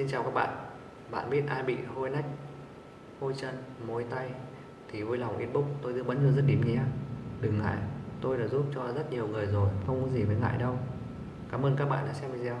xin chào các bạn. Bạn biết ai bị hôi nách, hôi chân mối tay thì vui lòng inbox. Tôi tư vấn cho rất điểm nhé. Đừng ngại, tôi đã giúp cho rất nhiều người rồi, không có gì phải ngại đâu. Cảm ơn các bạn đã xem video.